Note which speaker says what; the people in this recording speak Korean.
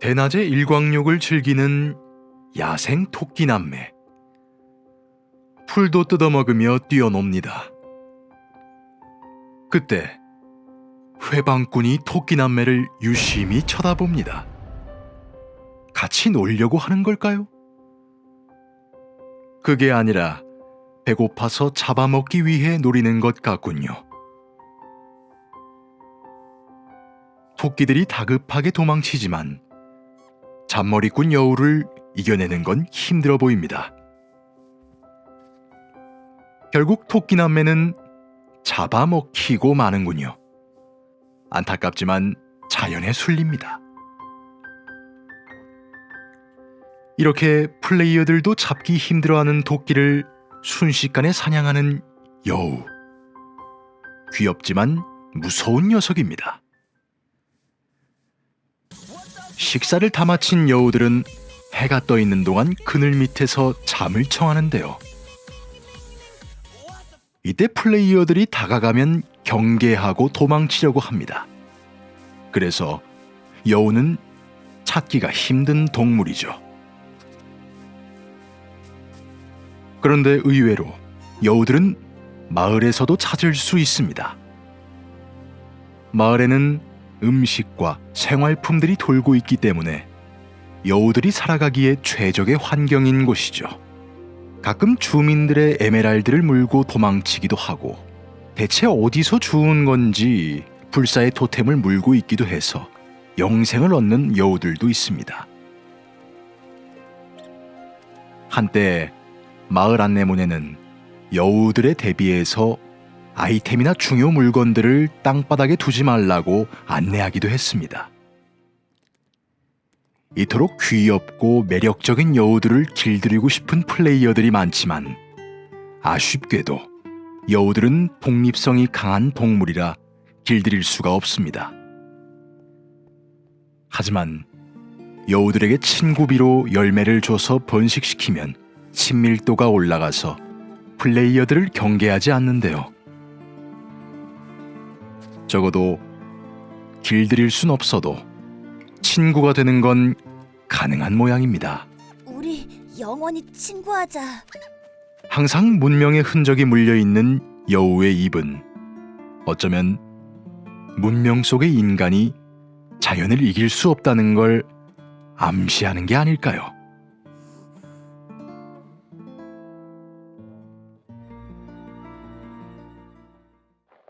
Speaker 1: 대낮에 일광욕을 즐기는 야생 토끼 남매. 풀도 뜯어먹으며 뛰어놉니다. 그때 회방꾼이 토끼 남매를 유심히 쳐다봅니다. 같이 놀려고 하는 걸까요? 그게 아니라 배고파서 잡아먹기 위해 노리는 것 같군요. 토끼들이 다급하게 도망치지만 잔머리꾼 여우를 이겨내는 건 힘들어 보입니다. 결국 토끼 남매는 잡아먹히고 마는군요. 안타깝지만 자연에 순립니다. 이렇게 플레이어들도 잡기 힘들어하는 도끼를 순식간에 사냥하는 여우. 귀엽지만 무서운 녀석입니다. 식사를 다 마친 여우들은 해가 떠 있는 동안 그늘 밑에서 잠을 청하는데요. 이때 플레이어들이 다가가면 경계하고 도망치려고 합니다. 그래서 여우는 찾기가 힘든 동물이죠. 그런데 의외로 여우들은 마을에서도 찾을 수 있습니다. 마을에는 음식과 생활품들이 돌고 있기 때문에 여우들이 살아가기에 최적의 환경인 곳이죠. 가끔 주민들의 에메랄드를 물고 도망치기도 하고 대체 어디서 주운 건지 불사의 토템을 물고 있기도 해서 영생을 얻는 여우들도 있습니다. 한때 마을 안내문에는 여우들에 대비해서 아이템이나 중요 물건들을 땅바닥에 두지 말라고 안내하기도 했습니다. 이토록 귀엽고 매력적인 여우들을 길들이고 싶은 플레이어들이 많지만 아쉽게도 여우들은 독립성이 강한 동물이라 길들일 수가 없습니다. 하지만 여우들에게 친구비로 열매를 줘서 번식시키면 친밀도가 올라가서 플레이어들을 경계하지 않는데요. 적어도 길들일 순 없어도 친구가 되는 건 가능한 모양입니다.
Speaker 2: 우리 영원히 친구하자.
Speaker 1: 항상 문명의 흔적이 물려 있는 여우의 입은 어쩌면 문명 속의 인간이 자연을 이길 수 없다는 걸 암시하는 게 아닐까요?